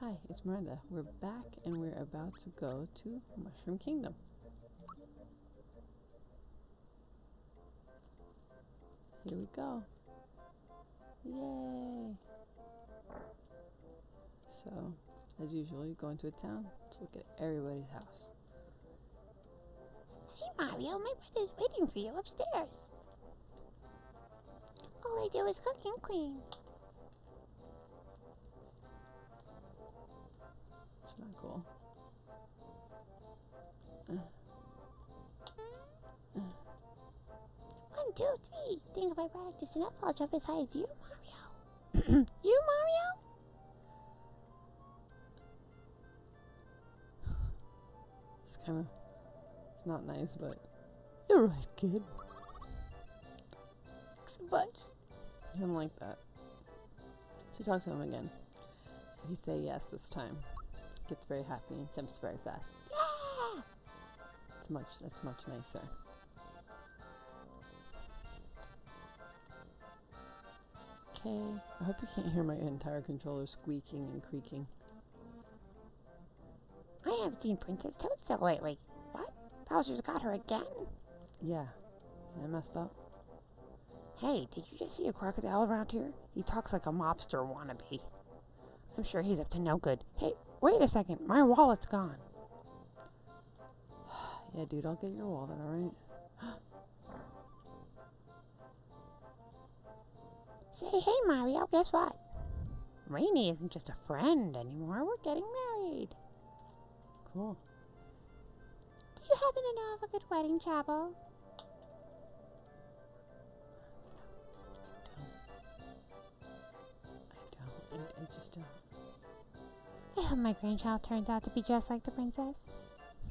Hi, it's Miranda. We're back and we're about to go to Mushroom Kingdom. Here we go. Yay! So, as usual, you go into a town, let's look at everybody's house. Hey Mario, my brother's waiting for you upstairs. All I do is cook and clean. It's not cool. One, two, three. Think if I practice enough, I'll jump as high as you, Mario. you, Mario? It's kind of, it's not nice, but you're right, kid. Thanks a bunch. I don't like that. So talk to him again. If you say yes this time, gets very happy and jumps very fast. Yeah! It's much, that's much nicer. Okay, I hope you can't hear my entire controller squeaking and creaking. I haven't seen Princess Toadstool lately. What? Bowser's got her again? Yeah, I messed up. Hey, did you just see a crocodile around here? He talks like a mobster wannabe. I'm sure he's up to no good. Hey, wait a second. My wallet's gone. Yeah, dude, I'll get your wallet, alright? Say, hey, Mario, guess what? Raini isn't just a friend anymore. We're getting married. Cool. Do you happen to know of a good wedding chapel? I don't. I, I just don't. Hope my grandchild turns out to be just like the princess.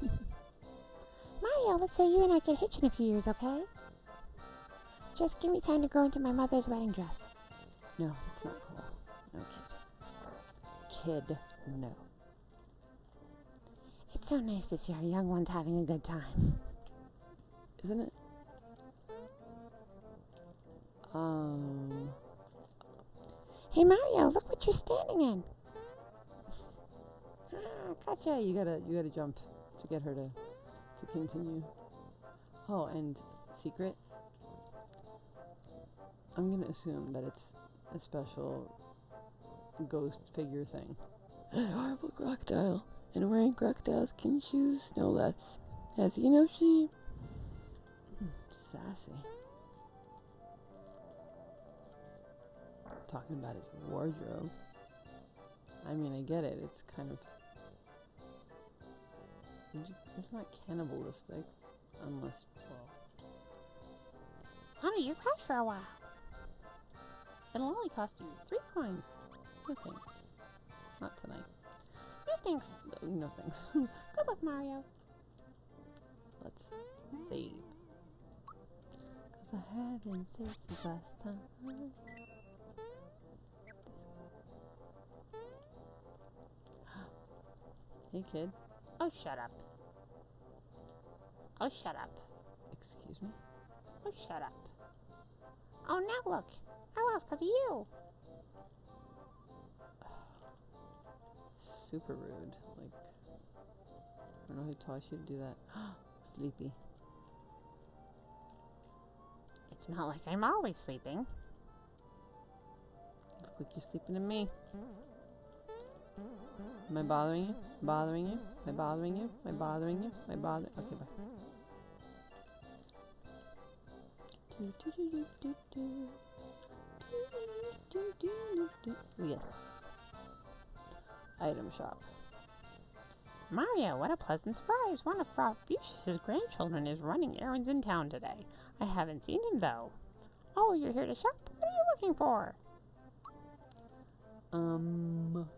Mario, let's say you and I get hitched in a few years, okay? Just give me time to grow into my mother's wedding dress. No, that's not cool. No, kid. Kid, no. It's so nice to see our young ones having a good time. Isn't it? Um. Hey, Mario, look what you're standing in. Gotcha. You gotta, you gotta jump to get her to, to continue. Oh, and secret. I'm gonna assume that it's a special ghost figure thing. That horrible crocodile, and wearing crocodile skin shoes, no less. Has he no shame? Hmm, Sassy. Talking about his wardrobe. I mean, I get it. It's kind of. It's not cannibalistic, unless. Well, Honey, you're crashed for a while. it'll only cost you three coins. No thanks. Not tonight. No thanks. No, no thanks. Good luck, Mario. Let's save. Cause I haven't saved since last time. Hey kid, Oh, shut up. Oh, shut up. excuse me. Oh, shut up. Oh, now look. I lost because of you. Super rude. Like, I don't know who taught you to do that. Sleepy. It's not like I'm always sleeping. Look like you're sleeping to me. Mm-hmm. Am I bothering you? Bothering you? Am I bothering you? Am I bothering you? Am I bothering? Okay, bye. Yes. Item shop. Mario, what a pleasant surprise. One of Frau Fuchsia's grandchildren is running errands in town today. I haven't seen him, though. Oh, you're here to shop? What are you looking for? Um,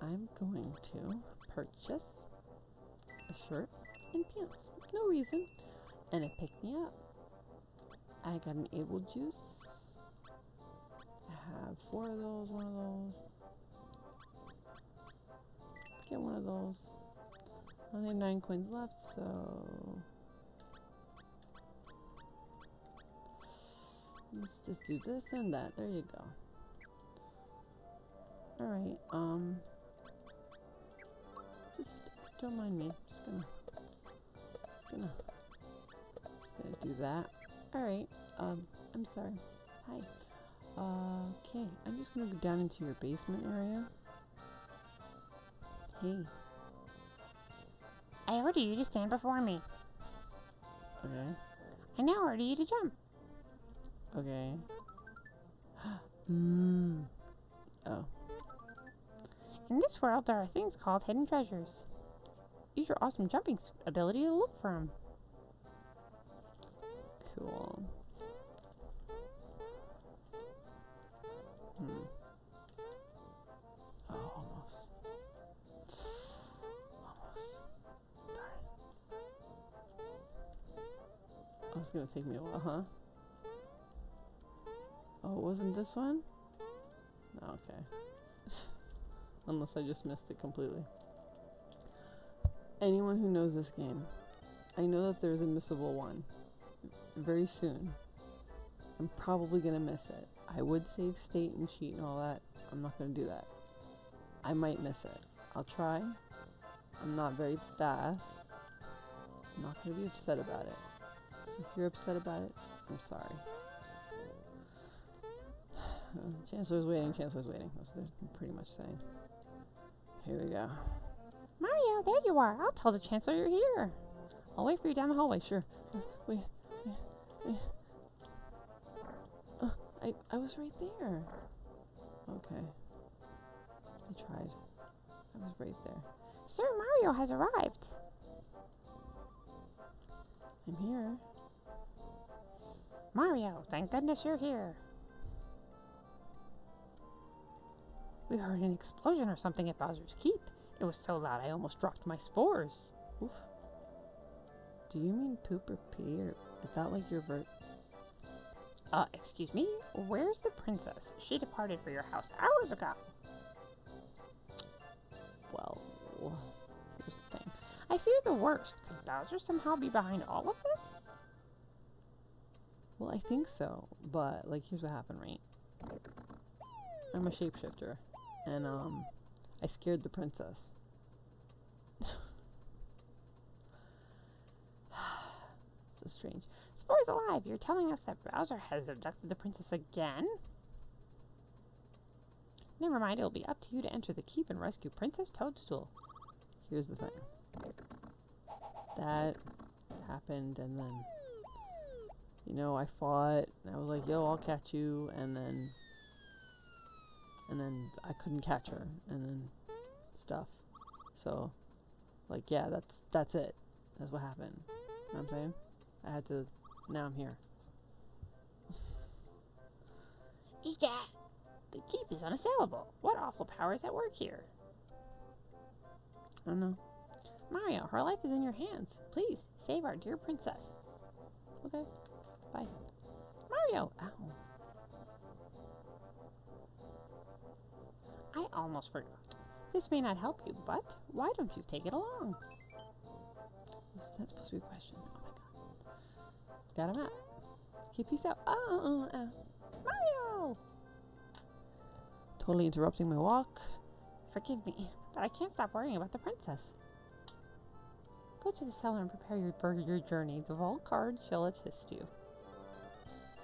I'm going to purchase a shirt and pants. No reason. And it picked me up. I got an Able Juice. I have four of those, one of those. Get one of those. I only have nine coins left, so let's just do this and that. There you go. Alright, um... Don't mind me. Just gonna... Just gonna... Just gonna do that. Alright, um, I'm sorry. Hi. Uh, okay, I'm just gonna go down into your basement area. Hey, I order you to stand before me. okay, I now order you to jump. okay. mm. Oh, In this world, there are things called hidden treasures. Use your awesome jumping ability to look for him. cool. Hmm. Oh, almost. Almost. Oh, it's gonna take me a while, huh? Oh, wasn't this one? Okay. Unless I just missed it completely. Anyone who knows this game, I know that there's a missable one very soon. I'm probably gonna miss it. I would save state and cheat and all that. I'm not gonna do that. I might miss it. I'll try. I'm not very fast. I'm not gonna be upset about it. So if you're upset about it, I'm sorry. Chancellor's waiting, Chancellor's waiting. That's what they're pretty much saying. Here we go. Mario, there you are. I'll tell the Chancellor you're here. I'll wait for you down the hallway, sure. Wait, wait, wait. Uh, I, I was right there. Okay. I tried. I was right there. Sir Mario has arrived. I'm here. Mario, thank goodness you're here. We heard an explosion or something at Bowser's Keep. It was so loud I almost dropped my spores. Oof. Do you mean poop or pee, or is that like your vert? Uh, excuse me? Where's the princess? She departed for your house hours ago. Well, here's the thing. I fear the worst. Could Bowser somehow be behind all of this? Well, I think so, but like, here's what happened, right? I'm a shapeshifter, and um, I scared the princess. so strange. Spores alive! You're telling us that Bowser has abducted the princess again? Never mind, it'll be up to you to enter the keep and rescue Princess Toadstool. Here's the thing. That happened, and then, you know, I fought, and I was like, yo, I'll catch you, and then, and then I couldn't catch her, and then stuff. So, like, yeah, that's, that's it. That's what happened. You know what I'm saying? I had to, now I'm here. Egat! The keep is unassailable. What awful power is at work here? I don't know. Mario, her life is in your hands. Please, save our dear princess. Okay. Bye. Mario! Ow. I almost forgot. This may not help you, but why don't you take it along? Was that supposed to be a question? Oh my god. Got him out. Okay, peace out. Oh, oh, oh, oh. Mario! Totally interrupting my walk. Forgive me, but I can't stop worrying about the princess. Go to the cellar and prepare your, for your journey. The vault guard shall assist you.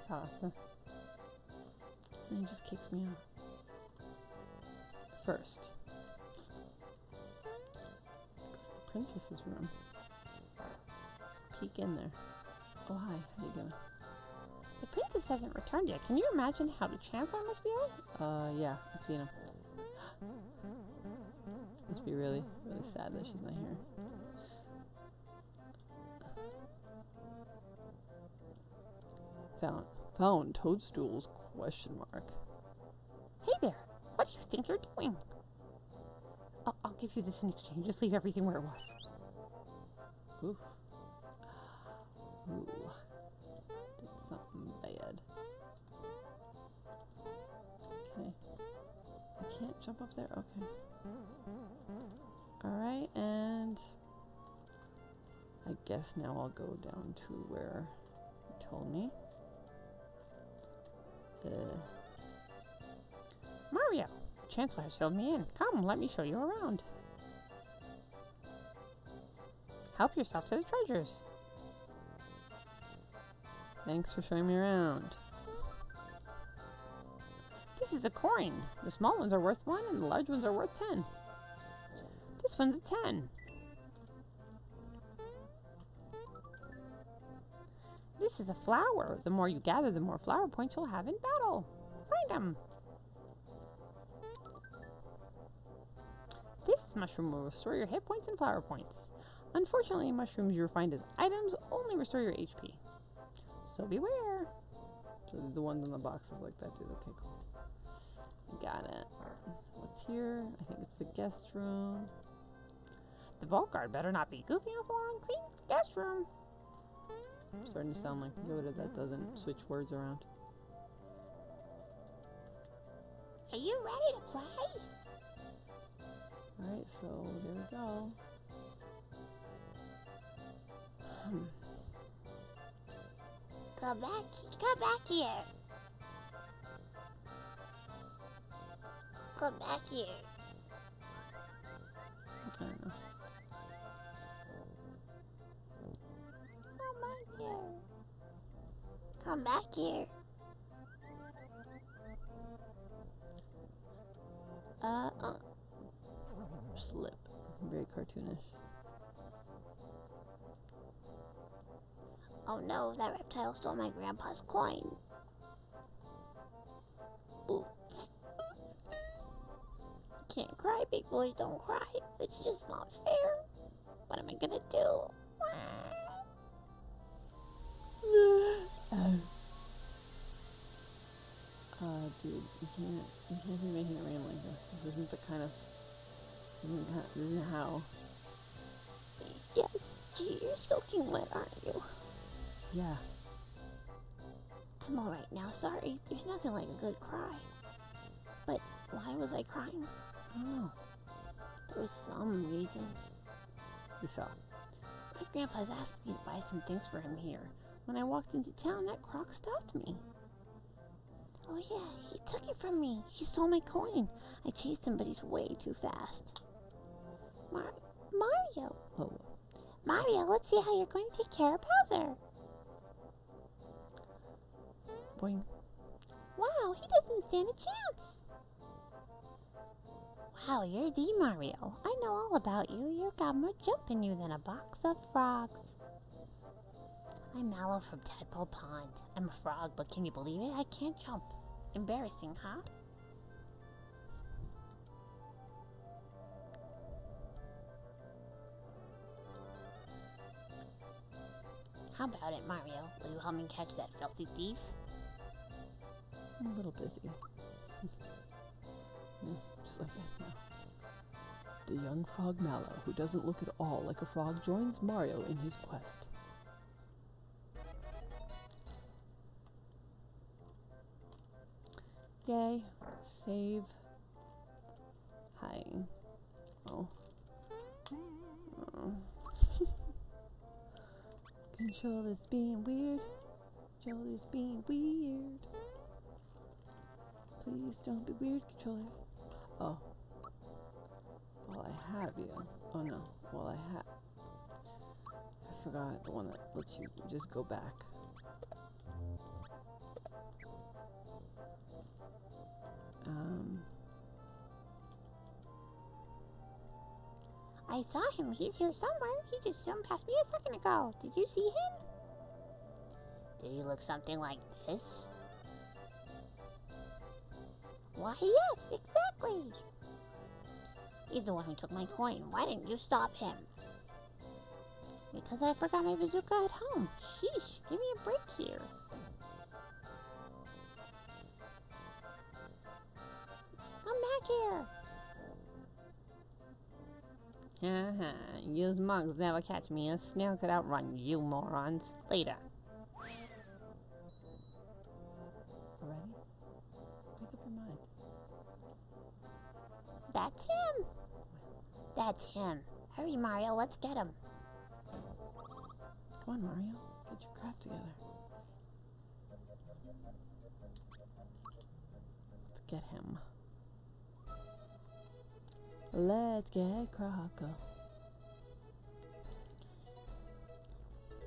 So, and he just kicks me out. First. Princess's room. Just peek in there. Oh hi, how are you doing? The princess hasn't returned yet. Can you imagine how the chancellor must feel? Uh yeah, I've seen him. Must be really, really sad that she's not here. Found found toadstools question mark. Hey there! What do you think you're doing? I'll, I'll give you this in exchange. Just leave everything where it was. Ooh. Ooh. Did something bad. Okay. I can't jump up there? Okay. Alright, and I guess now I'll go down to where you told me. Uh, Mario, Chancellor has filled me in. Come, let me show you around. Help yourself to the treasures. Thanks for showing me around. This is a coin. The small ones are worth one and the large ones are worth ten. This one's a ten. This is a flower. The more you gather, the more flower points you'll have in battle. Find them. This mushroom will restore your hit points and flower points. Unfortunately, mushrooms you find as items only restore your HP. So beware. So the ones in the boxes like that do. Okay, cool. Got it. What's here? I think it's the guest room. The vault guard better not be goofy enough along clean guest room. Starting to sound like Yoda that doesn't switch words around. Are you ready to play? Alright, so there we go. Hmm. Come back, come back here. Come back here. I don't know. Come back here. Come back here. Uh, uh, Slip. Very cartoonish. oh no, that reptile stole my grandpa's coin. Oops. Can't cry, big boys don't cry. It's just not fair. What am I gonna do? Uh, dude, you can't, you can't be making it rain like this. This isn't the kind of, this isn't, ha- this isn't how. Yes, gee, you're soaking wet, aren't you? Yeah. I'm alright now, sorry. There's nothing like a good cry. But why was I crying? I don't know. There was some reason. You fell. My grandpa's asked me to buy some things for him here. When I walked into town, that croc stopped me. Oh yeah, he took it from me. He stole my coin. I chased him, but he's way too fast. Mar- Mario! Oh, Mario, let's see how you're going to take care of Bowser. boing. Wow, he doesn't stand a chance. Wow, you're the Mario. I know all about you. You've got more jump in you than a box of frogs. I'm Mallow from Tadpole Pond. I'm a frog, but can you believe it? I can't jump. Embarrassing, huh? How about it, Mario? Will you help me catch that filthy thief? I'm a little busy. Hmm, Just like I know. The young frog Mallow, who doesn't look at all like a frog, joins Mario in his quest. Yay. Save. Controller's being weird. Controller's being weird. Please don't be weird, controller. Oh. While I have you. Oh no. While I have. I forgot the one that lets you just go back. I saw him. He's here somewhere. He just zoomed past me a second ago. Did you see him? Did he look something like this? Why, yes, exactly. He's the one who took my coin. Why didn't you stop him? Because I forgot my bazooka at home. Sheesh, give me a break here. Come back here. Uh-huh. Mugs never catch me. A snail could outrun you morons. Later. Already? Make up your mind. That's him. That's him. Hurry, Mario. Let's get him. Come on, Mario. Get your crap together. Let's get him. Let's get Croco.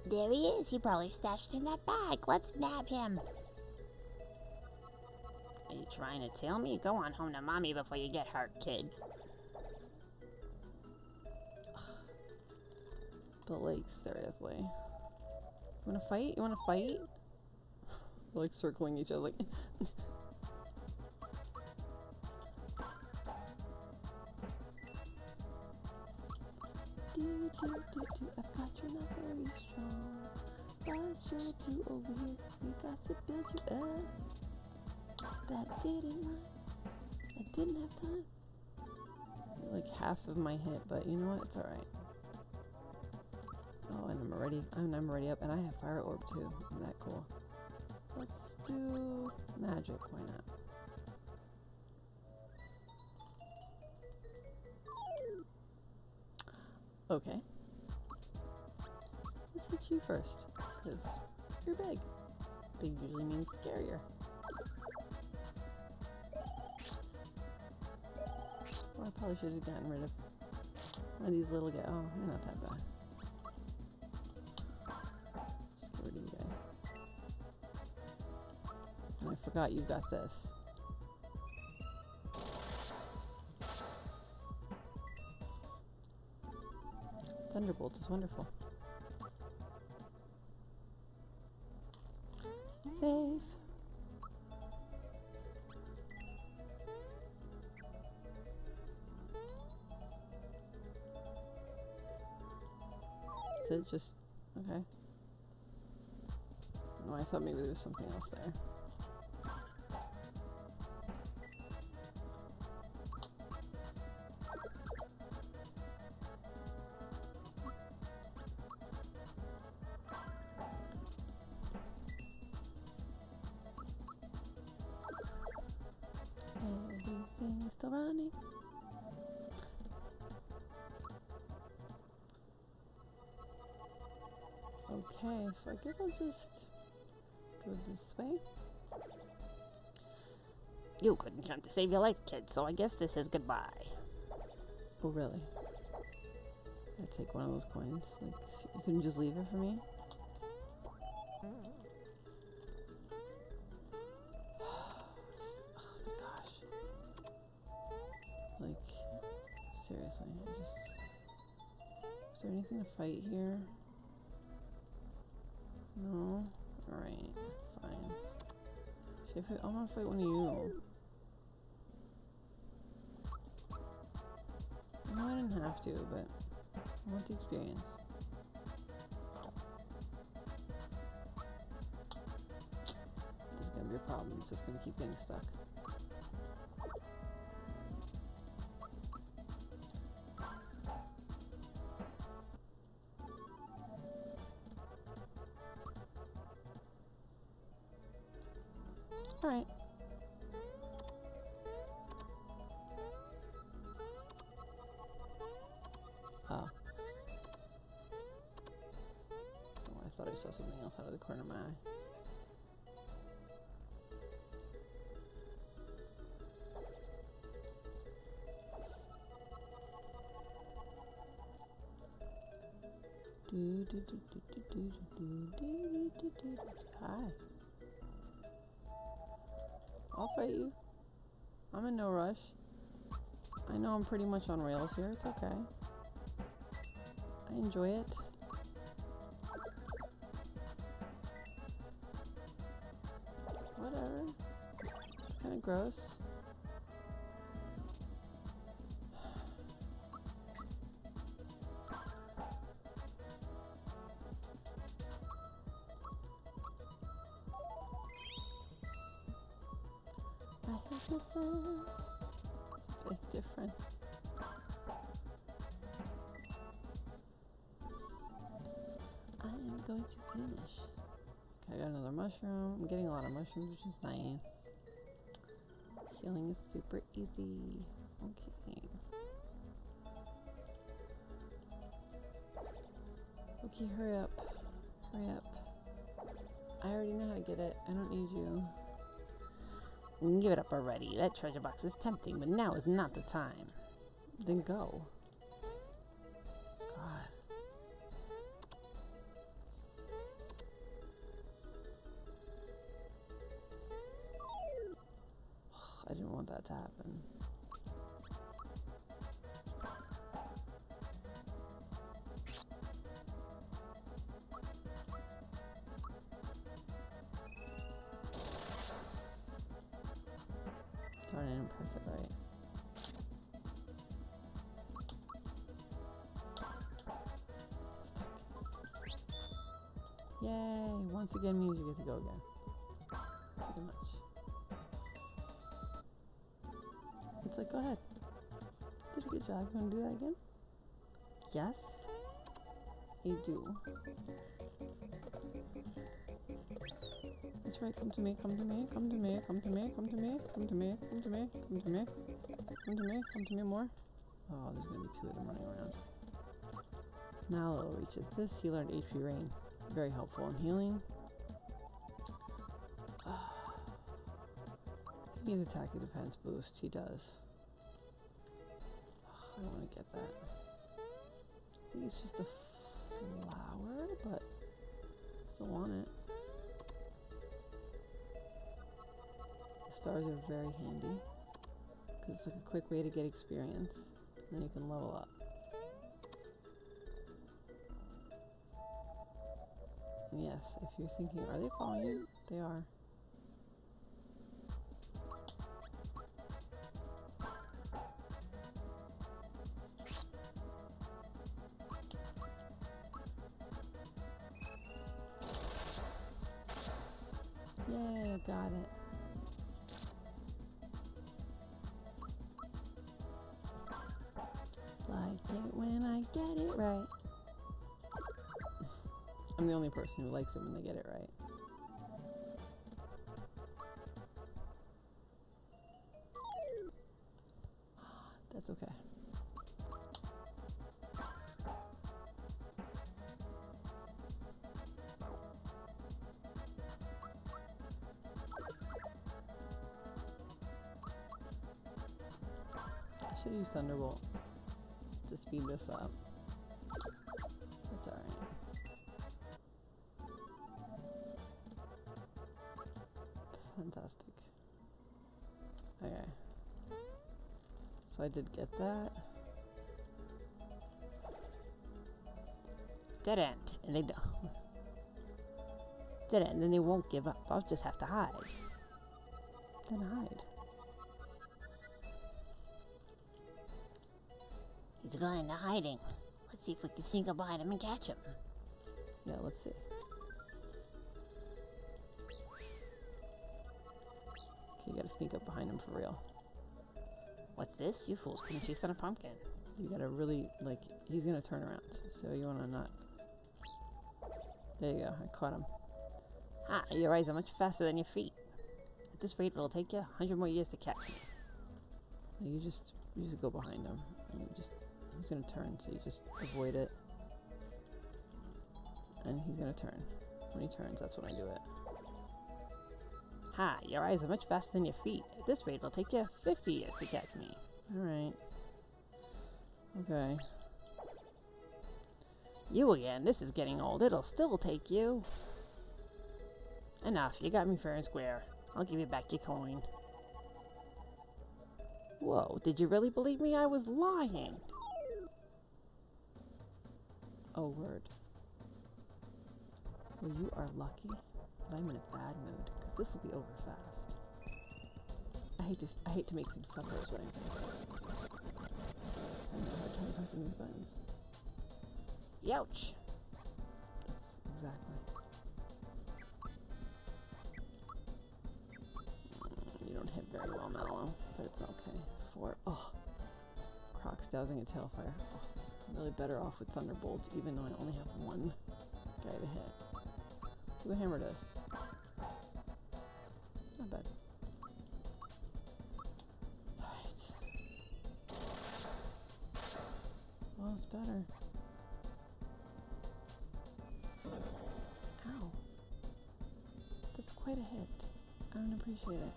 There he is. He probably stashed in that bag. Let's nab him. Are you trying to tell me? Go on home to mommy before you get hurt, kid. But like, seriously. You wanna fight? You wanna fight? Like circling each other like do, do, do. I've got you not very strong. What should do over here? We got to build you up. That didn't run. I didn't have time. Like half of my hit, but you know what? It's alright. Oh, and I'm already, and I'm already up, and I have fire orb too. Isn't that cool? Let's do magic. Why not? Okay. Let's hit you first, because you're big. Big usually means scarier. Well, I probably should have gotten rid of one of these little guys. Oh, you're not that bad. Just get rid of you guys. And I forgot you've got this. Thunderbolt is wonderful. Save. Is it just okay? Oh, I thought maybe there was something else there. So I guess I'll just go this way. You couldn't jump to save your life, kid, so I guess this is goodbye. Oh, really? I take one of those coins. Like, you couldn't just leave it for me? Just- oh my gosh. Like, seriously, I just. Is there anything to fight here? Should I fight? I'm gonna fight one of you. No, I didn't have to, but I want the experience. This is gonna be a problem. It's just gonna keep getting stuck. Oh. Oh, I thought I saw something else out of the corner of my eye. Do, I'll fight you. I'm in no rush. I know I'm pretty much on rails here. It's okay. I enjoy it. Whatever. It's kind of gross. Mushrooms, which is nice. Healing is super easy. Okay. Okay, hurry up. Hurry up. I already know how to get it. I don't need you. Give it up already. That treasure box is tempting, but now is not the time. Then go. Pretty much. It's like, go ahead. Did a good job. You want to do that again? Yes? I do. That's right. Come to me. Come to me. Come to me. Come to me. Come to me. Come to me. Come to me. Come to me. Come to me. Come to me more. Oh, there's gonna be two of them running around. Mallow reaches this. He learned HP Rain. Very helpful in healing. He needs attack and defense boost. He does. I don't want to get that. I think it's just a flower, but still want it. The stars are very handy because it's like a quick way to get experience. And then you can level up. Yes, if you're thinking, are they following you? They are. Got it. Like it when I get it right. I'm the only person who likes it when they get it right. That's okay. Speed this up. That's alright. Fantastic. Okay. So I did get that. Dead end. And they don't. Dead end. Then they won't give up. I'll just have to hide. Then hide. He's gone into hiding. Let's see if we can sneak up behind him and catch him. Yeah, let's see. Okay, you gotta sneak up behind him for real. What's this? You fools couldn't chase on a pumpkin. You gotta really, like, he's gonna turn around. So you wanna not. There you go, I caught him. Ah, your eyes are much faster than your feet. At this rate, it'll take you a hundred more years to catch me. You just, you just go behind him. And you just, he's gonna turn, so you just avoid it. And he's gonna turn. When he turns, that's when I do it. Ha, your eyes are much faster than your feet. At this rate, it'll take you 50 years to catch me. Alright. Okay. You again, this is getting old. It'll still take you. Enough, you got me fair and square. I'll give you back your coin. Whoa, did you really believe me? I was lying. Oh, word. Well, you are lucky that I'm in a bad mood, because this will be over fast. I hate to, I hate to make suffer is what I'm saying. I have a hard time pressing these buttons. Youch. That's exactly. You don't hit very well, Mallow, but it's okay. Four. Oh. Crocs dousing a tailfire. Oh, Really better off with Thunderbolts, even though I only have one guy to hit. See what Hammer does. Not bad. Alright. Well, it's better. Ow. That's quite a hit. I don't appreciate it.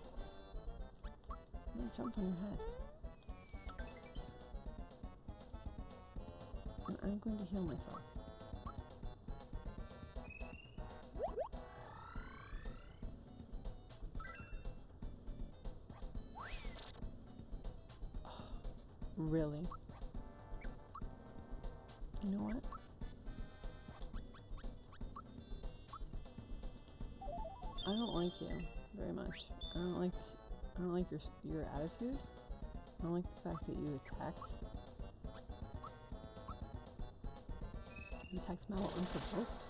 I'm gonna jump on your head. I'm going to heal myself. Really? You know what? I don't like you very much. I don't like I don't like your your attitude. I don't like the fact that you attacked you attacked Mallow unprovoked.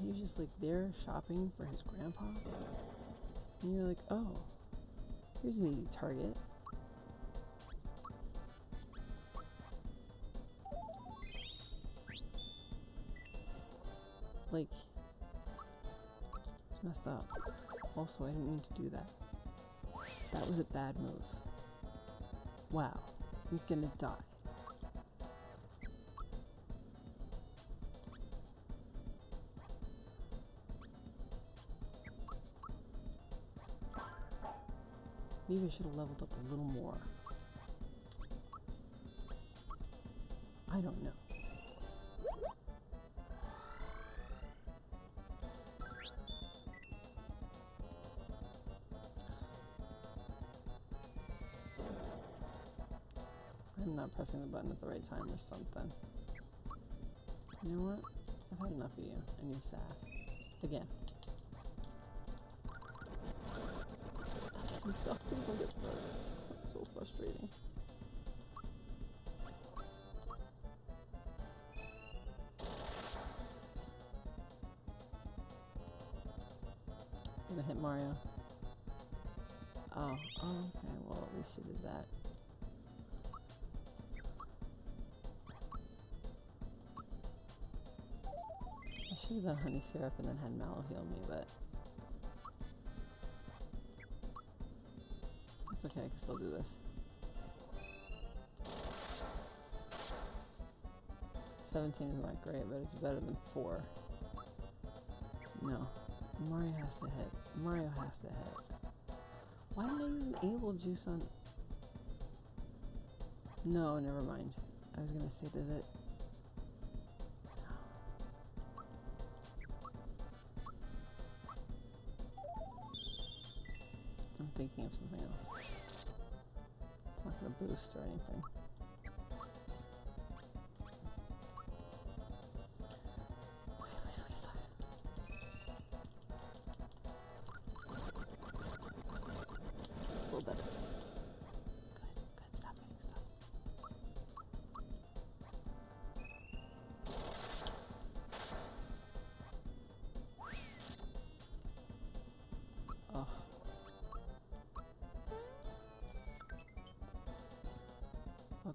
He was just like there shopping for his grandpa. And you're like, oh, here's an easy target. Like, it's messed up. Also, I didn't mean to do that. That was a bad move. Wow, I'm gonna die. Maybe I should have leveled up a little more. I don't know. I'm not pressing the button at the right time or something. You know what? I've had enough of you and your sass. Again. Don't get hurt. That's so frustrating. Gonna hit Mario. Oh, oh, okay. Well, at least you did that. I should have done honey syrup and then had Mallow heal me, but okay. I can still do this. Seventeen is not great, but it's better than four. No, Mario has to hit. Mario has to hit. Why didn't I even able juice on? No, never mind. I was gonna say, does it? Something else. It's not gonna boost or anything.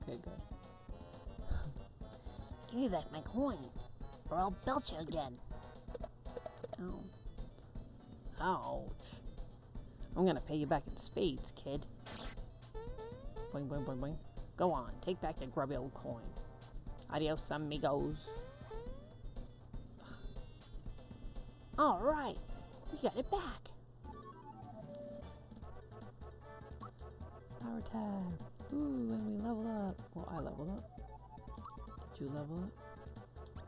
Give me back my coin, or I'll belt you again. Ow. Ouch. I'm gonna pay you back in spades, kid. Boing, boing, boing, boing. Go on, take back your grubby old coin. Adios, amigos. Alright, we got it back. Power tag. Well, I leveled up. Did you level up?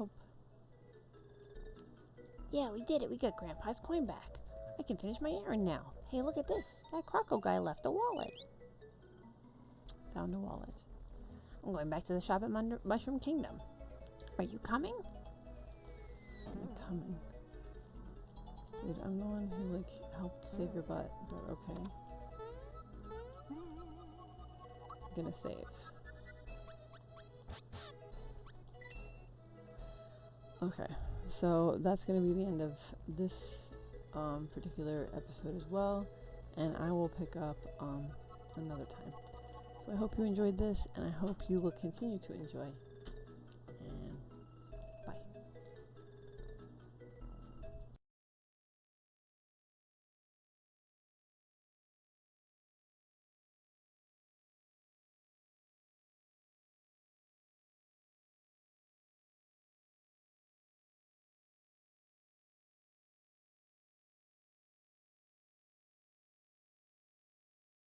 Oh, Yeah, we did it. We got Grandpa's coin back. I can finish my errand now. Hey, look at this. That croco guy left a wallet. found a wallet. I'm going back to the shop at Mushroom Kingdom. Are you coming? I'm coming. Dude, I'm the one who like helped save your butt, but okay. I'm gonna save. Okay, so that's gonna be the end of this um, particular episode as well, and I will pick up um, another time. So I hope you enjoyed this, and I hope you will continue to enjoy